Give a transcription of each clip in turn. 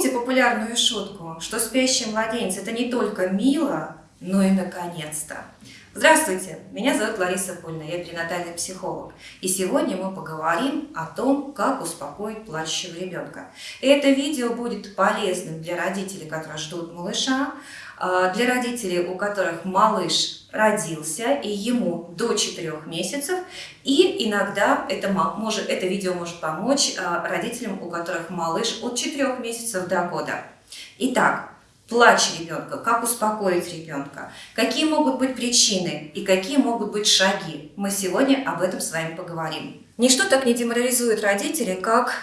Помните популярную шутку, что спящий младенец – это не только мило, но и наконец-то. Здравствуйте, меня зовут Лариса Пульна, я перинатальный психолог. И сегодня мы поговорим о том, как успокоить плачущего ребенка. И это видео будет полезным для родителей, которые ждут малыша, а, для родителей, у которых малыш родился и ему до 4 месяцев, и иногда это, может, это видео может помочь а, родителям, у которых малыш от 4 месяцев до года. Итак, плач ребенка, как успокоить ребенка, какие могут быть причины и какие могут быть шаги. Мы сегодня об этом с вами поговорим. Ничто так не деморализует родителей, как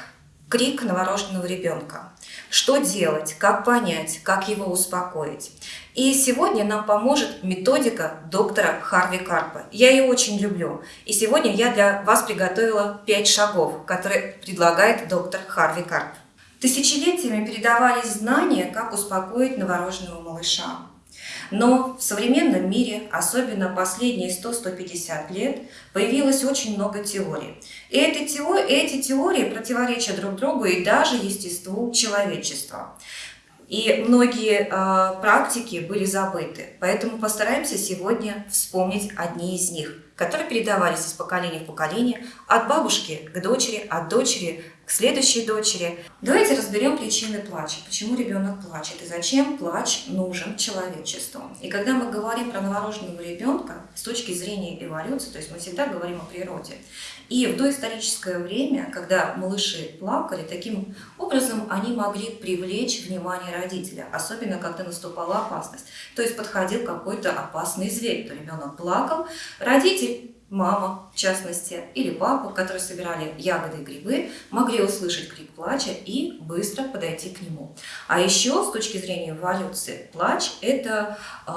крик новорожденного ребенка. Что делать, как понять, как его успокоить. И сегодня нам поможет методика доктора Харви Карпа. Я ее очень люблю. И сегодня я для вас приготовила 5 шагов, которые предлагает доктор Харви Карп. Тысячелетиями передавались знания, как успокоить новорожденного малыша. Но в современном мире, особенно последние 100-150 лет, появилось очень много теорий. И эти теории, эти теории противоречат друг другу и даже естеству человечества. И многие э, практики были забыты. Поэтому постараемся сегодня вспомнить одни из них, которые передавались из поколения в поколение, от бабушки к дочери, от дочери к следующей дочери. Давайте разберем причины плача. Почему ребенок плачет и зачем плач нужен человечеству. И когда мы говорим про новорожденного ребенка с точки зрения эволюции, то есть мы всегда говорим о природе. И в доисторическое время, когда малыши плакали, таким образом они могли привлечь внимание родителя, особенно когда наступала опасность. То есть подходил какой-то опасный зверь, то ребенок плакал, родитель мама, в частности, или папа, которые собирали ягоды и грибы, могли услышать крик плача и быстро подойти к нему. А еще с точки зрения эволюции, плач – это э,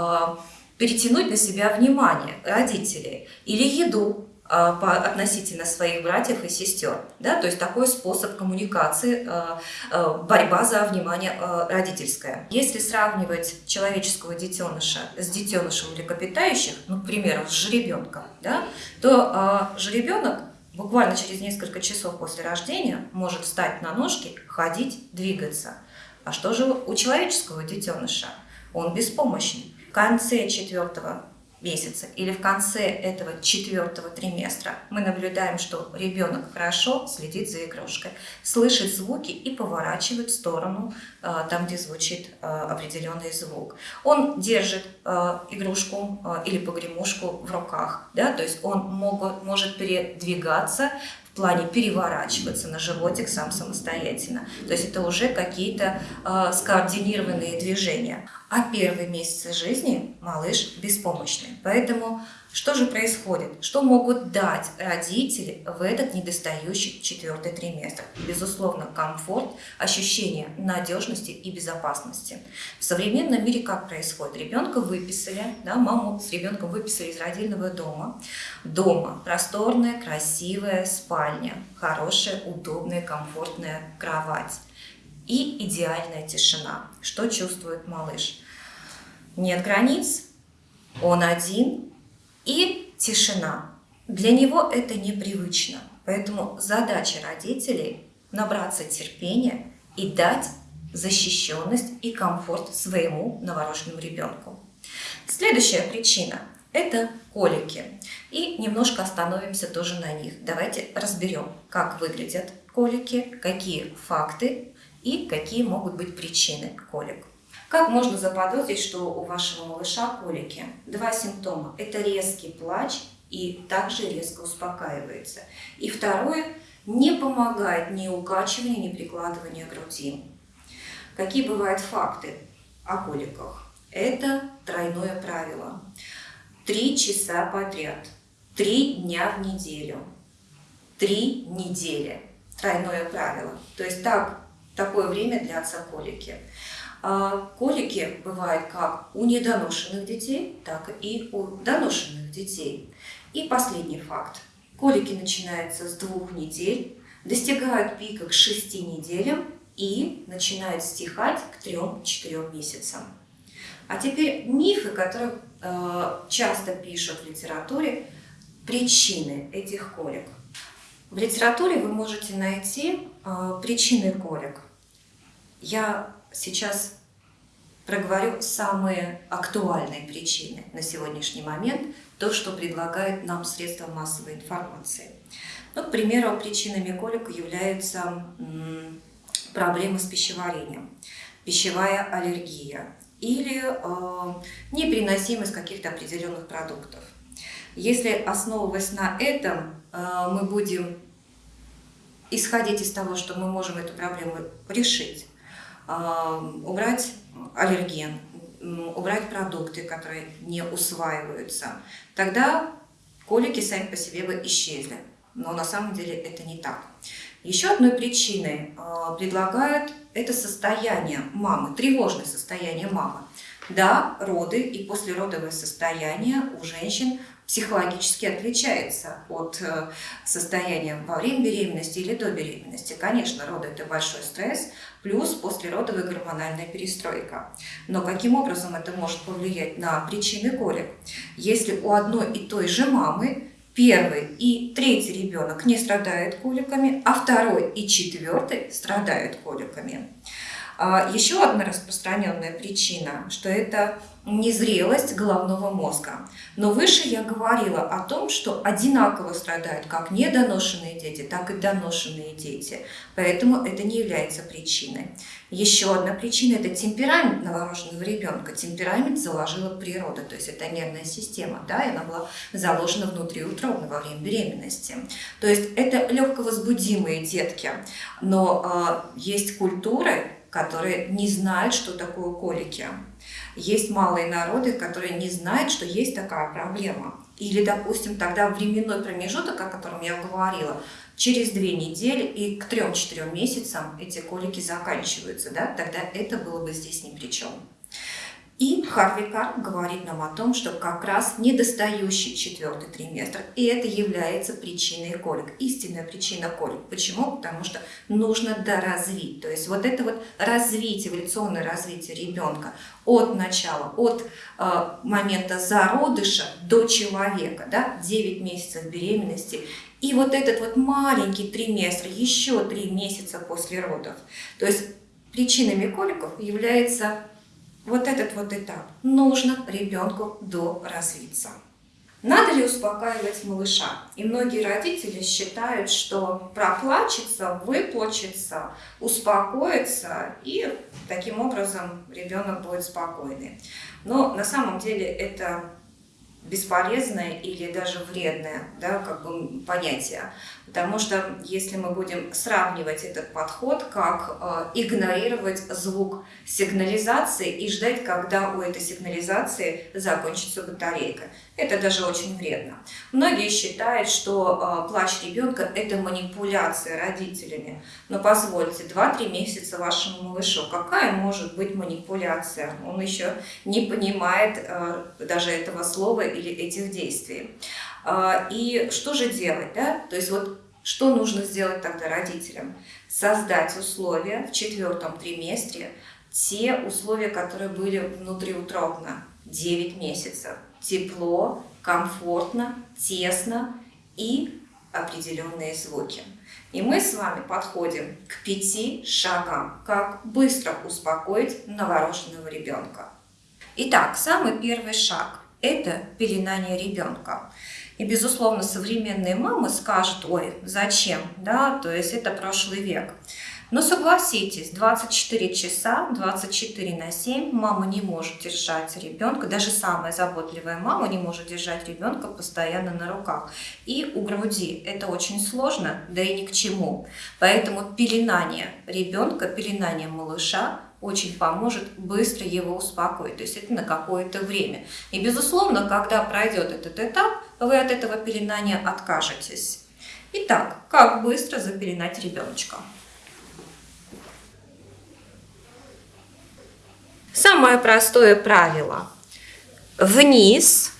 перетянуть на себя внимание родителей или еду, по, относительно своих братьев и сестер. Да? То есть такой способ коммуникации, а, а, борьба за внимание родительское. Если сравнивать человеческого детеныша с детенышем млекопитающих, ну, к примеру, с жеребенком, да, то жеребенок буквально через несколько часов после рождения может встать на ножки, ходить, двигаться. А что же у человеческого детеныша? Он беспомощный. В конце четвертого месяца или в конце этого четвертого триместра мы наблюдаем, что ребенок хорошо следит за игрушкой, слышит звуки и поворачивает в сторону, э, там, где звучит э, определенный звук. Он держит э, игрушку или погремушку в руках, да, то есть он могут, может передвигаться плане переворачиваться на животик сам самостоятельно. То есть это уже какие-то э, скоординированные движения. А первые месяцы жизни малыш беспомощный. Поэтому что же происходит? Что могут дать родители в этот недостающий четвертый триместр? Безусловно, комфорт, ощущение надежности и безопасности. В современном мире как происходит? Ребенка выписали, да, маму с ребенком выписали из родильного дома. Дома просторная, красивая спальня, хорошая, удобная, комфортная кровать и идеальная тишина. Что чувствует малыш? Нет границ, он один, и тишина. Для него это непривычно. Поэтому задача родителей – набраться терпения и дать защищенность и комфорт своему новорожденному ребенку. Следующая причина – это колики. И немножко остановимся тоже на них. Давайте разберем, как выглядят колики, какие факты и какие могут быть причины колик. Как можно заподозрить, что у вашего малыша колики? Два симптома. Это резкий плач и также резко успокаивается. И второе, не помогает ни укачивание, ни прикладывание груди. Какие бывают факты о коликах? Это тройное правило. Три часа подряд, три дня в неделю, три недели. Тройное правило. То есть так, такое время длятся колики. А колики бывают как у недоношенных детей, так и у доношенных детей. И последний факт. Колики начинаются с двух недель, достигают пика к шести неделям и начинают стихать к трем-четырем месяцам. А теперь мифы, которые э, часто пишут в литературе, причины этих колик. В литературе вы можете найти э, причины колик. я сейчас проговорю самые актуальные причины на сегодняшний момент, то, что предлагает нам средства массовой информации. Ну, к примеру, причинами колик являются проблемы с пищеварением, пищевая аллергия или э, непереносимость каких-то определенных продуктов. Если основываясь на этом, э, мы будем исходить из того, что мы можем эту проблему решить, убрать аллерген, убрать продукты, которые не усваиваются, тогда колики сами по себе бы исчезли. Но на самом деле это не так. Еще одной причиной э, предлагают это состояние мамы, тревожное состояние мамы. Да, роды и послеродовое состояние у женщин психологически отличается от э, состояния во время беременности или до беременности. Конечно, роды – это большой стресс, плюс послеродовая гормональная перестройка. Но каким образом это может повлиять на причины колик? Если у одной и той же мамы первый и третий ребенок не страдают коликами, а второй и четвертый страдают коликами. А, еще одна распространенная причина, что это незрелость головного мозга. Но выше я говорила о том, что одинаково страдают как недоношенные дети, так и доношенные дети. Поэтому это не является причиной. Еще одна причина – это темперамент новорожденного ребенка. Темперамент заложила природа, то есть это нервная система, да, и она была заложена внутриутробно во время беременности. То есть это легковозбудимые детки, но э, есть культуры, которые не знают, что такое колики. Есть малые народы, которые не знают, что есть такая проблема. Или, допустим, тогда временной промежуток, о котором я говорила, через две недели и к трем-четырем месяцам эти колики заканчиваются, да, тогда это было бы здесь ни при чем. И Харви Карп говорит нам о том, что как раз недостающий четвертый триместр, и это является причиной колик, истинная причина колик. Почему? Потому что нужно доразвить. То есть вот это вот развитие, эволюционное развитие ребенка от начала, от э, момента зародыша до человека, да, 9 месяцев беременности, и вот этот вот маленький триместр, еще 3 месяца после родов. То есть причинами коликов является вот этот вот этап. Нужно ребенку доразвиться. Надо ли успокаивать малыша? И многие родители считают, что проплачется, выплачется, успокоится, и таким образом ребенок будет спокойный. Но на самом деле это бесполезное или даже вредное да, как бы понятие. Потому что если мы будем сравнивать этот подход, как э, игнорировать звук сигнализации и ждать, когда у этой сигнализации закончится батарейка. Это даже очень вредно. Многие считают, что э, плач ребенка – это манипуляция родителями. Но позвольте, 2-3 месяца вашему малышу, какая может быть манипуляция? Он еще не понимает э, даже этого слова или этих действий. Э, и что же делать? Да? То есть вот что нужно сделать тогда родителям? Создать условия в четвертом триместре, те условия, которые были внутриутробно, 9 месяцев. Тепло, комфортно, тесно и определенные звуки. И мы с вами подходим к пяти шагам, как быстро успокоить новорожденного ребенка. Итак, самый первый шаг – это пеленание ребенка. И, безусловно, современные мамы скажут, ой, зачем, да, то есть это прошлый век. Но согласитесь, 24 часа, 24 на 7 мама не может держать ребенка, даже самая заботливая мама не может держать ребенка постоянно на руках. И у груди это очень сложно, да и ни к чему. Поэтому пеленание ребенка, пеленание малыша очень поможет быстро его успокоить, то есть это на какое-то время. И безусловно, когда пройдет этот этап, вы от этого пеленания откажетесь. Итак, как быстро запеленать ребеночка? Самое простое правило. Вниз.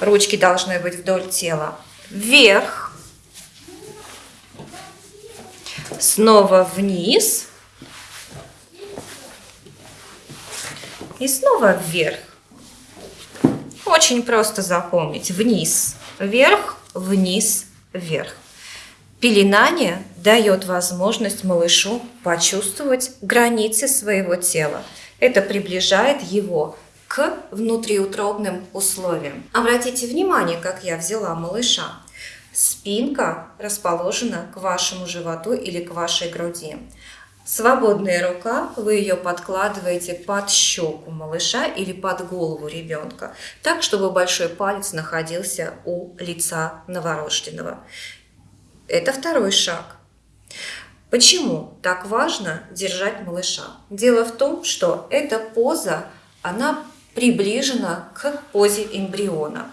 Ручки должны быть вдоль тела. Вверх. Снова вниз. И снова вверх. Очень просто запомнить. Вниз, вверх, вниз, вверх. Пеленание дает возможность малышу почувствовать границы своего тела. Это приближает его к внутриутробным условиям. Обратите внимание, как я взяла малыша. Спинка расположена к вашему животу или к вашей груди. Свободная рука, вы ее подкладываете под щеку малыша или под голову ребенка, так, чтобы большой палец находился у лица новорожденного. Это второй шаг. Почему так важно держать малыша? Дело в том, что эта поза, она приближена к позе эмбриона.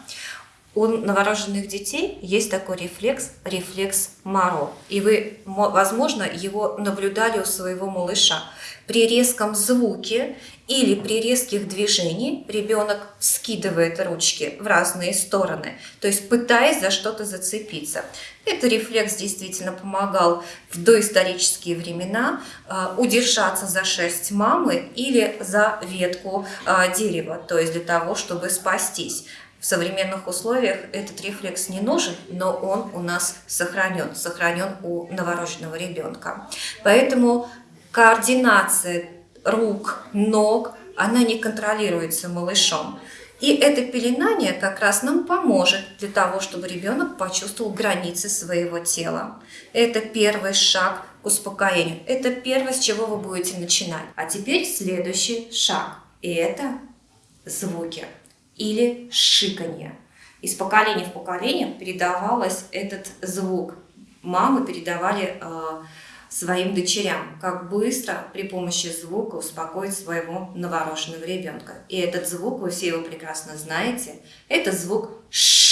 У новорожденных детей есть такой рефлекс, рефлекс Маро. И вы, возможно, его наблюдали у своего малыша. При резком звуке или при резких движениях ребенок скидывает ручки в разные стороны, то есть пытаясь за что-то зацепиться. Этот рефлекс действительно помогал в доисторические времена э, удержаться за шерсть мамы или за ветку э, дерева, то есть для того, чтобы спастись. В современных условиях этот рефлекс не нужен, но он у нас сохранен, сохранен у новорожденного ребенка. Поэтому координация рук, ног, она не контролируется малышом. И это пеленание как раз нам поможет для того, чтобы ребенок почувствовал границы своего тела. Это первый шаг к успокоению. Это первое, с чего вы будете начинать. А теперь следующий шаг. И это звуки или шиканье. Из поколения в поколение передавалось этот звук. Мамы передавали э, своим дочерям, как быстро при помощи звука успокоить своего новорожденного ребенка. И этот звук, вы все его прекрасно знаете, это звук «ш».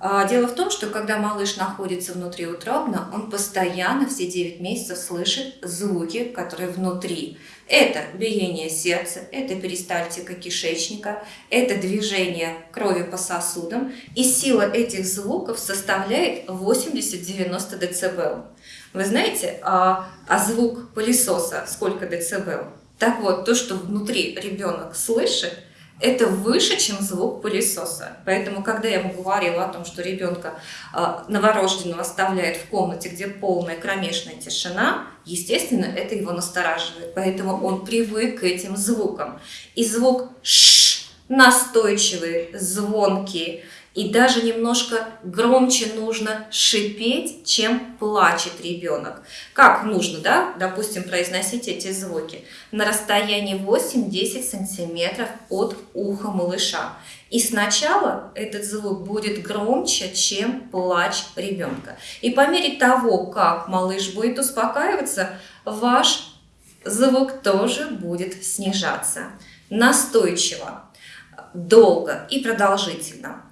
А, дело в том, что когда малыш находится внутри утробно, он постоянно все 9 месяцев слышит звуки, которые внутри. Это биение сердца, это перистальтика кишечника, это движение крови по сосудам. И сила этих звуков составляет 80-90 дБ. Вы знаете, а, а звук пылесоса сколько дБ? Так вот, то, что внутри ребенок слышит, это выше, чем звук пылесоса. Поэтому, когда я ему говорила о том, что ребенка э, новорожденного оставляет в комнате, где полная кромешная тишина, естественно, это его настораживает. Поэтому он привык к этим звукам. И звук «ш» настойчивый, звонкий, и даже немножко громче нужно шипеть, чем плачет ребенок. Как нужно, да, допустим, произносить эти звуки? На расстоянии 8-10 сантиметров от уха малыша. И сначала этот звук будет громче, чем плач ребенка. И по мере того, как малыш будет успокаиваться, ваш звук тоже будет снижаться. Настойчиво, долго и продолжительно.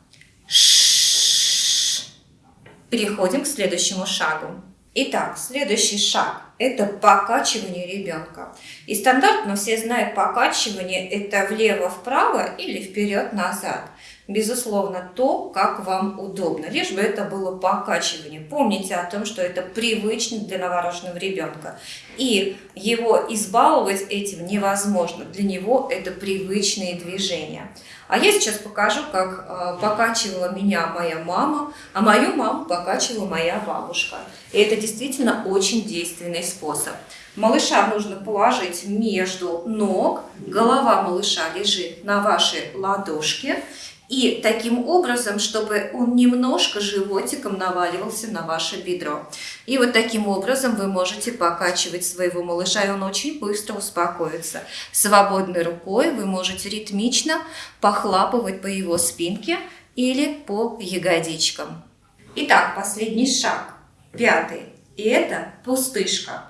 Переходим к следующему шагу. Итак, следующий шаг – это покачивание ребенка. И стандартно все знают покачивание – это влево-вправо или вперед-назад. Безусловно, то, как вам удобно, лишь бы это было покачивание. Помните о том, что это привычно для новорожденного ребенка. И его избаловать этим невозможно. Для него это привычные движения. А я сейчас покажу, как э, покачивала меня моя мама, а мою маму покачивала моя бабушка. И это действительно очень действенный способ. Малыша нужно положить между ног, голова малыша лежит на вашей ладошке, и таким образом, чтобы он немножко животиком наваливался на ваше бедро. И вот таким образом вы можете покачивать своего малыша, и он очень быстро успокоится. Свободной рукой вы можете ритмично похлапывать по его спинке или по ягодичкам. Итак, последний шаг, пятый, и это пустышка.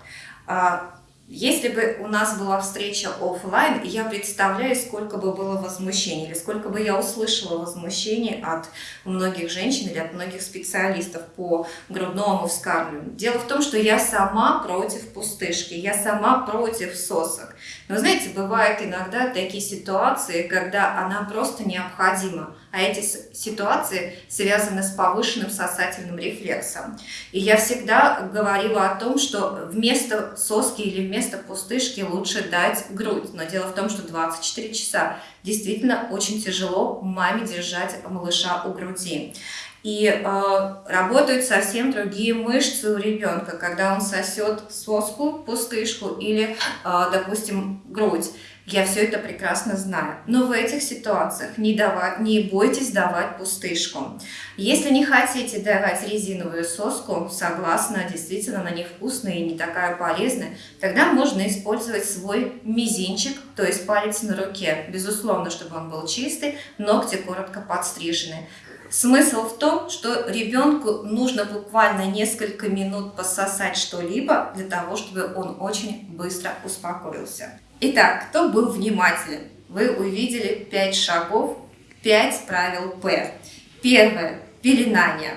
Если бы у нас была встреча офлайн, я представляю, сколько бы было возмущений, или сколько бы я услышала возмущений от многих женщин или от многих специалистов по грудному вскармливанию. Дело в том, что я сама против пустышки, я сама против сосок. Но знаете, бывают иногда такие ситуации, когда она просто необходима а эти ситуации связаны с повышенным сосательным рефлексом. И я всегда говорила о том, что вместо соски или вместо пустышки лучше дать грудь. Но дело в том, что 24 часа действительно очень тяжело маме держать малыша у груди. И э, работают совсем другие мышцы у ребенка, когда он сосет соску, пустышку или, э, допустим, грудь. Я все это прекрасно знаю. Но в этих ситуациях не, давать, не бойтесь давать пустышку. Если не хотите давать резиновую соску, согласна, действительно она невкусная и не такая полезная, тогда можно использовать свой мизинчик, то есть палец на руке. Безусловно, чтобы он был чистый, ногти коротко подстрижены. Смысл в том, что ребенку нужно буквально несколько минут пососать что-либо для того, чтобы он очень быстро успокоился. Итак, кто был внимателен? Вы увидели 5 шагов, 5 правил П. Первое – пеленание.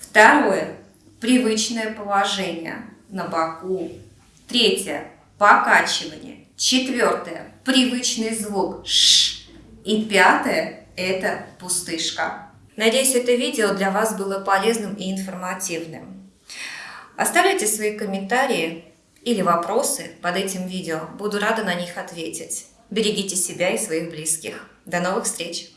Второе – привычное положение на боку. Третье – покачивание. Четвертое – привычный звук «ш». И пятое – это пустышка. Надеюсь, это видео для вас было полезным и информативным. Оставляйте свои комментарии или вопросы под этим видео. Буду рада на них ответить. Берегите себя и своих близких. До новых встреч!